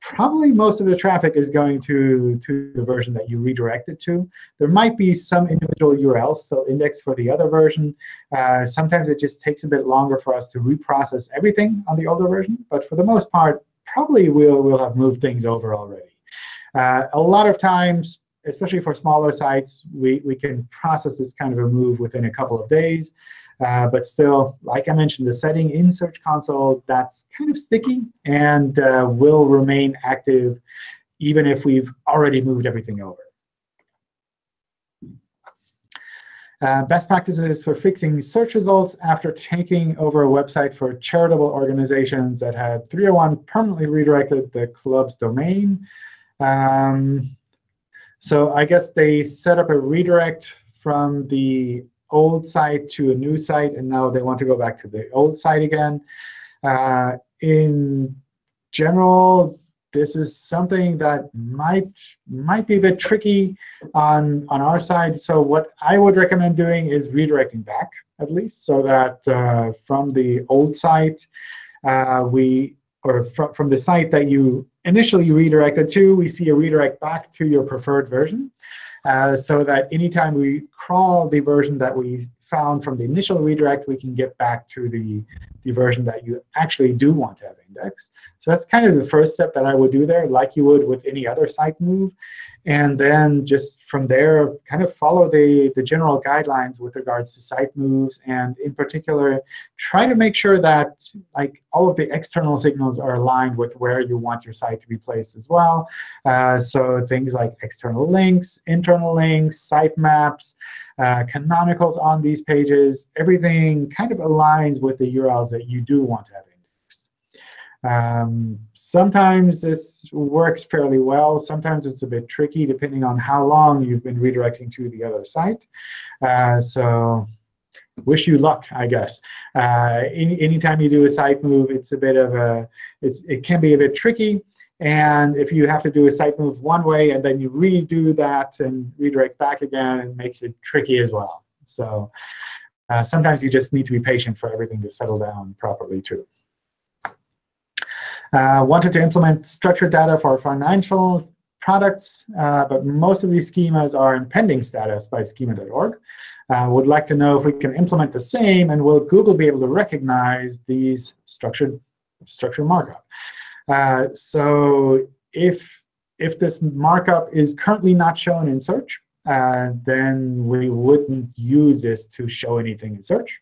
probably most of the traffic is going to, to the version that you redirected to. There might be some individual URLs still indexed for the other version. Uh, sometimes it just takes a bit longer for us to reprocess everything on the older version. But for the most part, probably we'll, we'll have moved things over already. Uh, a lot of times, especially for smaller sites, we, we can process this kind of a move within a couple of days. Uh, but still, like I mentioned, the setting in Search Console, that's kind of sticky and uh, will remain active even if we've already moved everything over. Uh, best practices for fixing search results after taking over a website for charitable organizations that had 301 permanently redirected the club's domain. Um, so I guess they set up a redirect from the old site to a new site, and now they want to go back to the old site again. Uh, in general, this is something that might might be a bit tricky on on our side. So what I would recommend doing is redirecting back at least, so that uh, from the old site uh, we or from from the site that you initially redirected to, we see a redirect back to your preferred version. Uh, so that anytime we crawl the version that we found from the initial redirect, we can get back to the, the version that you actually do want to have indexed. So that's kind of the first step that I would do there, like you would with any other site move. And then just from there, kind of follow the, the general guidelines with regards to site moves. And in particular, try to make sure that like all of the external signals are aligned with where you want your site to be placed as well. Uh, so things like external links, internal links, sitemaps, uh, canonicals on these pages, everything kind of aligns with the URLs that you do want to have um, sometimes this works fairly well. Sometimes it's a bit tricky depending on how long you've been redirecting to the other site. Uh, so wish you luck, I guess. Uh, any, anytime you do a site move, it's a bit of a, it's, it can be a bit tricky. And if you have to do a site move one way and then you redo that and redirect back again, it makes it tricky as well. So uh, sometimes you just need to be patient for everything to settle down properly, too. Uh, wanted to implement structured data for financial products, uh, but most of these schemas are in pending status by schema.org. Uh, would like to know if we can implement the same, and will Google be able to recognize these structured, structured markup? Uh, so if, if this markup is currently not shown in search, uh, then we wouldn't use this to show anything in search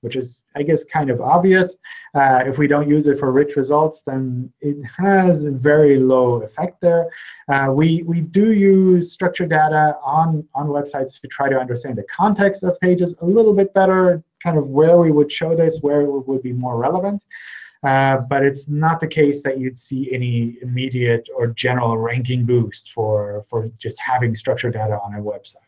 which is, I guess, kind of obvious. Uh, if we don't use it for rich results, then it has a very low effect there. Uh, we, we do use structured data on, on websites to try to understand the context of pages a little bit better, kind of where we would show this, where it would be more relevant. Uh, but it's not the case that you'd see any immediate or general ranking boost for, for just having structured data on a website.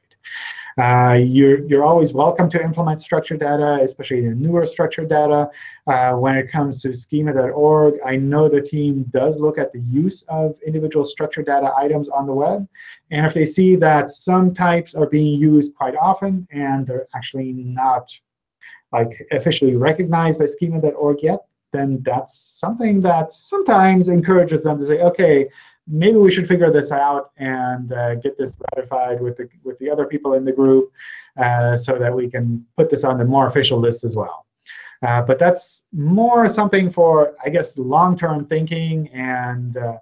Uh, you're, you're always welcome to implement structured data, especially the newer structured data. Uh, when it comes to schema.org, I know the team does look at the use of individual structured data items on the web. And if they see that some types are being used quite often and they're actually not like officially recognized by schema.org yet, then that's something that sometimes encourages them to say, OK, maybe we should figure this out and uh, get this ratified with the, with the other people in the group uh, so that we can put this on the more official list as well. Uh, but that's more something for, I guess, long-term thinking and uh,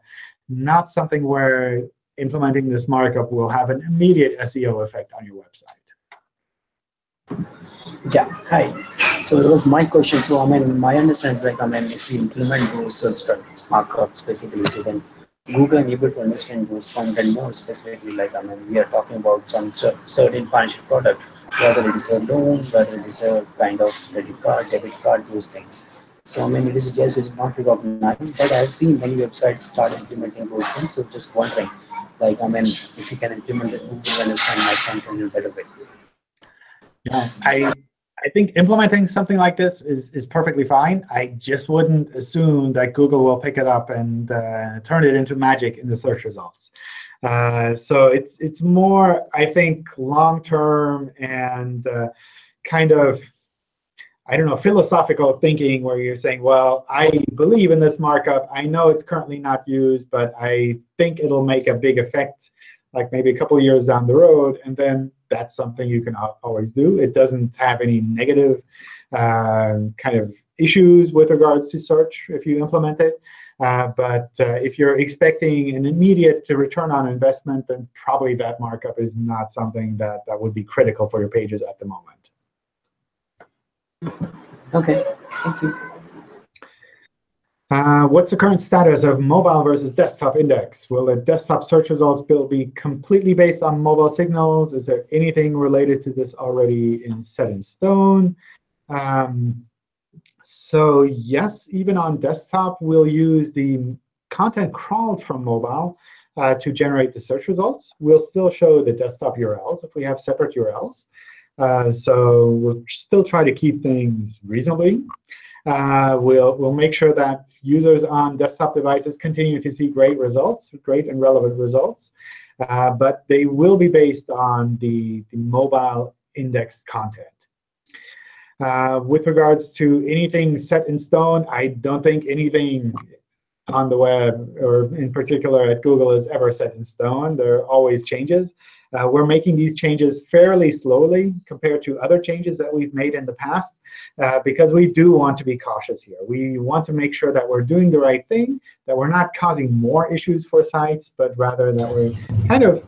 not something where implementing this markup will have an immediate SEO effect on your website. Yeah, hi. So that was my question. So I mean, my understanding is like, I mean, if you implement those uh, markups basically, so then Google and able to understand those content more specifically. Like, I mean, we are talking about some certain financial product, whether it is a loan, whether it is a kind of credit card, debit card, those things. So I mean, it is yes, it is not recognized, but I've seen many websites start implementing those things. So just wondering, like, I mean, if you can implement it, Google understand my content in a better way. Yeah, I I think implementing something like this is, is perfectly fine. I just wouldn't assume that Google will pick it up and uh, turn it into magic in the search results. Uh, so it's it's more, I think, long-term and uh, kind of, I don't know, philosophical thinking where you're saying, well, I believe in this markup. I know it's currently not used, but I think it'll make a big effect, like maybe a couple years down the road. And then that's something you can always do. It doesn't have any negative uh, kind of issues with regards to search if you implement it. Uh, but uh, if you're expecting an immediate return on investment, then probably that markup is not something that, that would be critical for your pages at the moment. OK, thank you. Uh, what's the current status of mobile versus desktop index? Will the desktop search results bill be completely based on mobile signals? Is there anything related to this already in set in stone? Um, so yes, even on desktop, we'll use the content crawled from mobile uh, to generate the search results. We'll still show the desktop URLs if we have separate URLs. Uh, so we'll still try to keep things reasonably. Uh, we'll, we'll make sure that users on desktop devices continue to see great results, great and relevant results. Uh, but they will be based on the, the mobile indexed content. Uh, with regards to anything set in stone, I don't think anything on the web, or in particular at Google, is ever set in stone. There are always changes. Uh, we're making these changes fairly slowly compared to other changes that we've made in the past, uh, because we do want to be cautious here. We want to make sure that we're doing the right thing, that we're not causing more issues for sites, but rather that we're kind of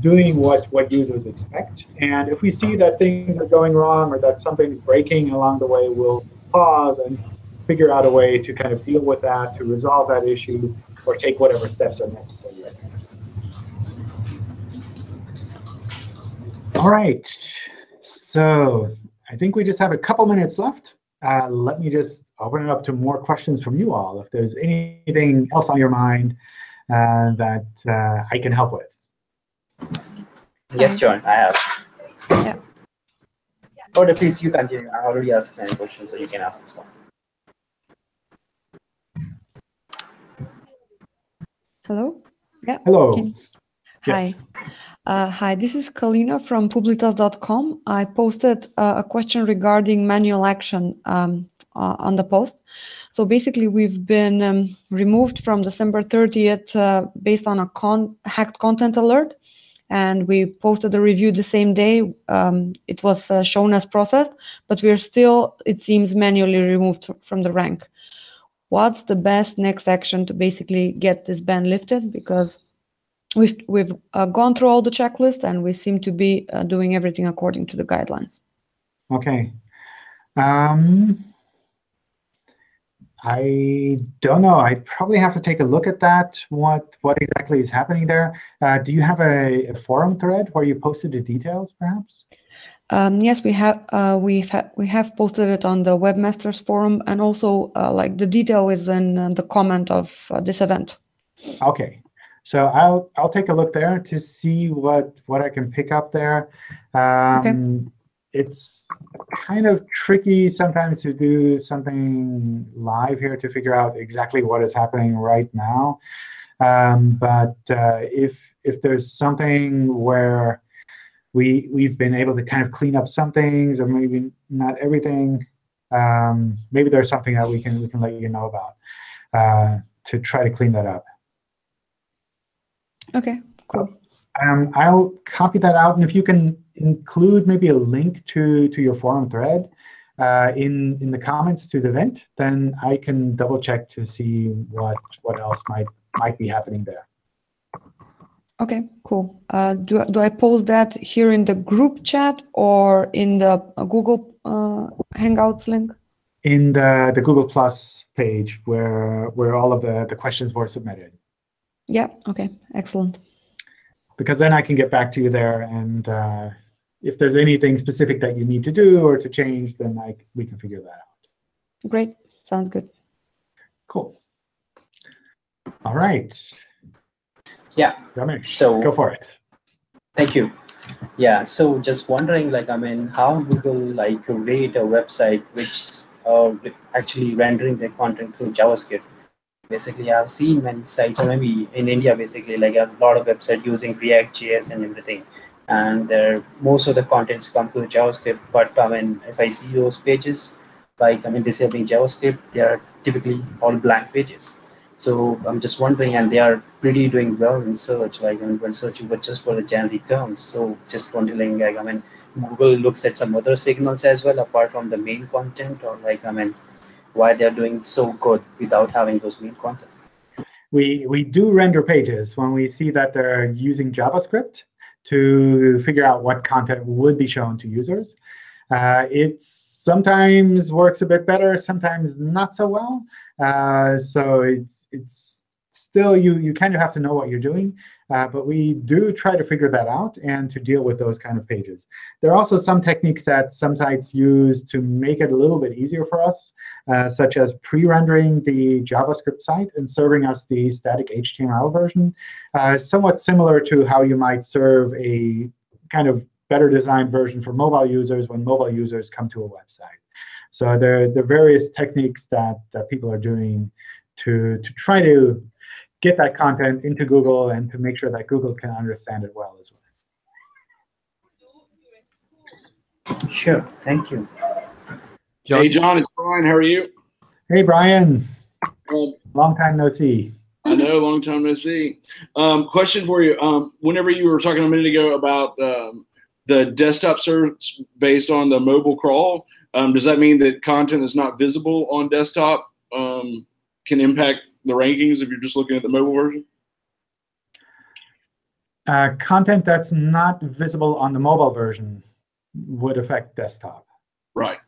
doing what, what users expect. And if we see that things are going wrong or that something's breaking along the way, we'll pause and figure out a way to kind of deal with that, to resolve that issue, or take whatever steps are necessary. All right. So I think we just have a couple minutes left. Uh, let me just open it up to more questions from you all. If there's anything else on your mind uh, that uh, I can help with. Yes, John, I have. Yeah. Or please, you continue. I already asked many questions, so you can ask this one. Hello? Yeah. Hello. Can... Yes. Hi. Uh, hi, this is Kalina from publitas.com. I posted uh, a question regarding manual action um, uh, on the post. So basically, we've been um, removed from December 30th uh, based on a con hacked content alert. And we posted a review the same day. Um, it was uh, shown as processed, but we're still, it seems, manually removed from the rank. What's the best next action to basically get this ban lifted? Because we've we've uh, gone through all the checklist and we seem to be uh, doing everything according to the guidelines. Okay. Um, I don't know. I probably have to take a look at that. What what exactly is happening there? Uh, do you have a, a, forum thread where you posted the details, perhaps? Um, yes, we have. Uh, we have we have posted it on the webmasters forum, and also uh, like the detail is in uh, the comment of uh, this event. Okay, so I'll I'll take a look there to see what what I can pick up there. Um, okay. It's kind of tricky sometimes to do something live here to figure out exactly what is happening right now. Um, but uh, if if there's something where we we've been able to kind of clean up some things, or maybe not everything, um, maybe there's something that we can we can let you know about uh, to try to clean that up. Okay, cool. Um, I'll copy that out, and if you can include maybe a link to to your forum thread uh, in in the comments to the event, then I can double check to see what what else might might be happening there. Okay, cool. Uh, do do I post that here in the group chat or in the Google uh, Hangouts link? In the, the Google Plus page where, where all of the, the questions were submitted. Yeah, okay, excellent. Because then I can get back to you there. And uh, if there's anything specific that you need to do or to change, then I, we can figure that out. Great, sounds good. Cool. All right. Yeah. Ramesh, So- go for it. Thank you. Yeah, so just wondering, like, I mean, how Google like rate a website which uh, actually rendering their content through JavaScript. Basically, I've seen many sites, or maybe in India, basically, like a lot of websites using React JS and everything, and there most of the contents come through JavaScript. But I mean, if I see those pages, like I mean, disabling JavaScript, they are typically all blank pages. So I'm just wondering, and they are pretty doing well in search, like I mean, when searching for just for the generic terms. So just wondering, like I mean, Google looks at some other signals as well apart from the main content, or like I mean, why they're doing so good without having those main content. We, we do render pages when we see that they're using JavaScript to figure out what content would be shown to users. Uh, it sometimes works a bit better, sometimes not so well. Uh, so it's, it's still, you, you kind of have to know what you're doing. Uh, but we do try to figure that out and to deal with those kind of pages. There are also some techniques that some sites use to make it a little bit easier for us, uh, such as pre-rendering the JavaScript site and serving us the static HTML version, uh, somewhat similar to how you might serve a kind of better designed version for mobile users when mobile users come to a website. So there, there are various techniques that, that people are doing to, to try to get that content into Google and to make sure that Google can understand it well as well. Sure, thank you. John? Hey, John, it's Brian. How are you? Hey, Brian. Um, Long time no see. I know, long time no see. Um, question for you. Um, whenever you were talking a minute ago about um, the desktop search based on the mobile crawl, um, does that mean that content that's not visible on desktop um, can impact the rankings if you're just looking at the mobile version? Uh, content that's not visible on the mobile version would affect desktop Right.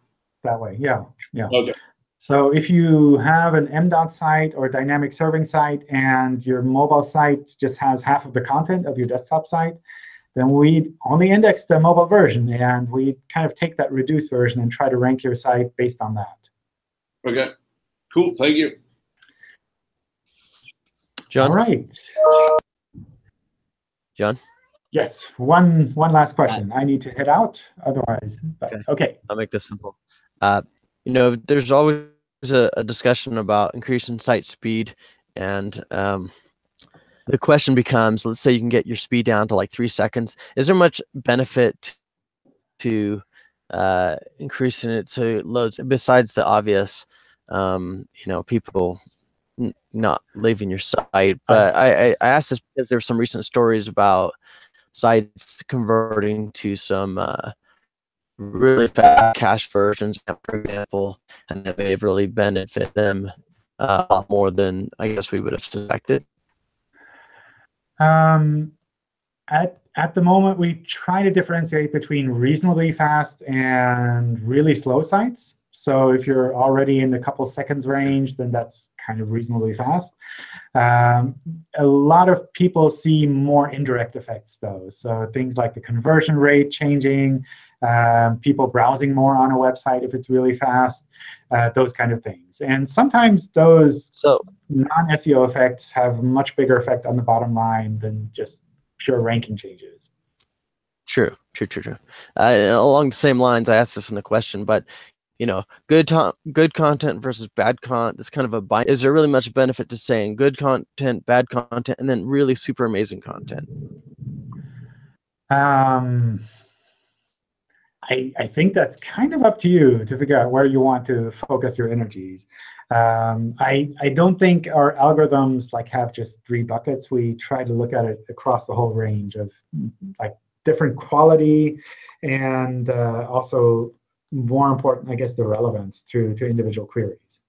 that way. Yeah, yeah. Okay. So if you have an MDOT site or a dynamic serving site and your mobile site just has half of the content of your desktop site, then we only index the mobile version, and we kind of take that reduced version and try to rank your site based on that. Okay. Cool. Thank you. John? All right. John? Yes, one one last question. I need to head out, otherwise. But, Okay. okay. I'll make this simple. Uh, you know, there's always a, a discussion about increasing site speed, and um, the question becomes: Let's say you can get your speed down to like three seconds. Is there much benefit to uh, increasing it so it loads besides the obvious? Um, you know, people not leaving your site. But I, I, I asked this because there were some recent stories about sites converting to some uh, really fast cache versions, for example, and that may have really benefited them uh, a lot more than I guess we would have suspected. Um, at at the moment, we try to differentiate between reasonably fast and really slow sites. So if you're already in the couple seconds range, then that's kind of reasonably fast. Um, a lot of people see more indirect effects, though. So things like the conversion rate changing, um, people browsing more on a website if it's really fast, uh, those kind of things. And sometimes those So non-SEO effects have a much bigger effect on the bottom line than just pure ranking changes. True, true, true, true. Uh, along the same lines, I asked this in the question, but you know, good good content versus bad content. That's kind of a bind. Is there really much benefit to saying good content, bad content, and then really super amazing content? Um, I, I think that's kind of up to you to figure out where you want to focus your energies. Um, I, I don't think our algorithms like have just three buckets. We try to look at it across the whole range of like different quality and uh, also more important, I guess, the relevance to, to individual queries.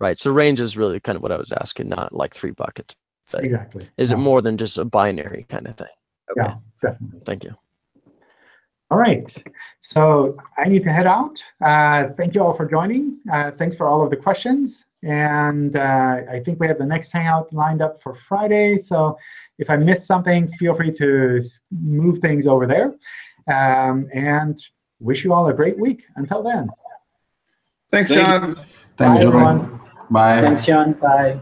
Right. So range is really kind of what I was asking, not like three buckets. Exactly. is it more than just a binary kind of thing? Okay. Yeah, definitely. Thank you. All right. So I need to head out. Uh, thank you all for joining. Uh, thanks for all of the questions. And uh, I think we have the next Hangout lined up for Friday. So if I missed something, feel free to move things over there. Um, and wish you all a great week. Until then. Thanks, John. Bye, Thanks, John. everyone. Bye. Thanks, John. Bye.